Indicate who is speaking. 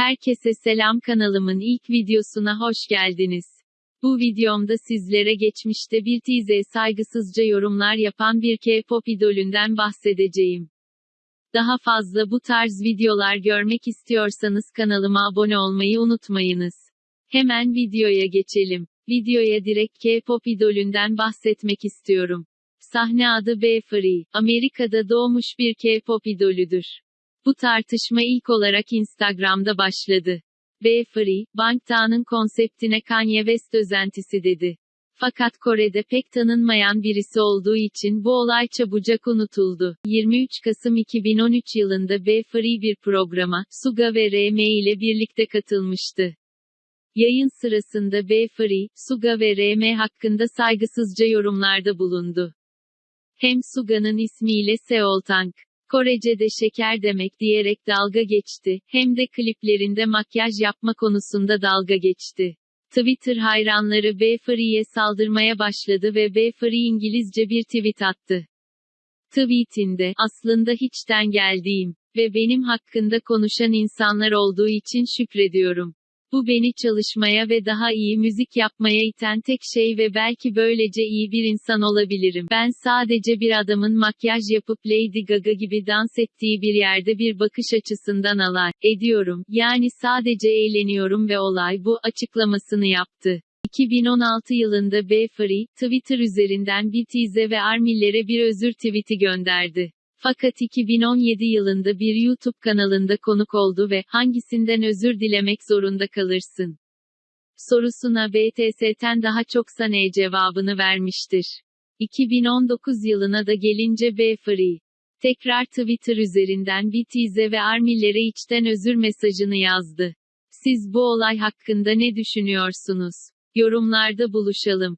Speaker 1: Herkese selam kanalımın ilk videosuna hoş geldiniz. Bu videomda sizlere geçmişte bir tize saygısızca yorumlar yapan bir K-pop idolünden bahsedeceğim. Daha fazla bu tarz videolar görmek istiyorsanız kanalıma abone olmayı unutmayınız. Hemen videoya geçelim. Videoya direkt K-pop idolünden bahsetmek istiyorum. Sahne adı B. Free, Amerika'da doğmuş bir K-pop idolüdür. Bu tartışma ilk olarak Instagram'da başladı. B. Free, Bangtan'ın konseptine Kanye West özentisi dedi. Fakat Kore'de pek tanınmayan birisi olduğu için bu olay çabucak unutuldu. 23 Kasım 2013 yılında B. Free bir programa, Suga ve RM ile birlikte katılmıştı. Yayın sırasında B. Free, Suga ve RM hakkında saygısızca yorumlarda bulundu. Hem Suga'nın ismiyle Seol Tank, Korece'de şeker demek diyerek dalga geçti, hem de kliplerinde makyaj yapma konusunda dalga geçti. Twitter hayranları B. Free'ye saldırmaya başladı ve B. Free İngilizce bir tweet attı. Tweetinde, aslında hiçten geldiğim ve benim hakkında konuşan insanlar olduğu için şükrediyorum. Bu beni çalışmaya ve daha iyi müzik yapmaya iten tek şey ve belki böylece iyi bir insan olabilirim. Ben sadece bir adamın makyaj yapıp Lady Gaga gibi dans ettiği bir yerde bir bakış açısından alay ediyorum. Yani sadece eğleniyorum ve olay bu açıklamasını yaptı. 2016 yılında B. Free, Twitter üzerinden BTS ve Army'lere bir özür tweet'i gönderdi. Fakat 2017 yılında bir YouTube kanalında konuk oldu ve hangisinden özür dilemek zorunda kalırsın? sorusuna BTS'ten daha çoksa ne cevabını vermiştir. 2019 yılına da gelince B. Free, tekrar Twitter üzerinden BTS ve Army'lere içten özür mesajını yazdı. Siz bu olay hakkında ne düşünüyorsunuz? Yorumlarda buluşalım.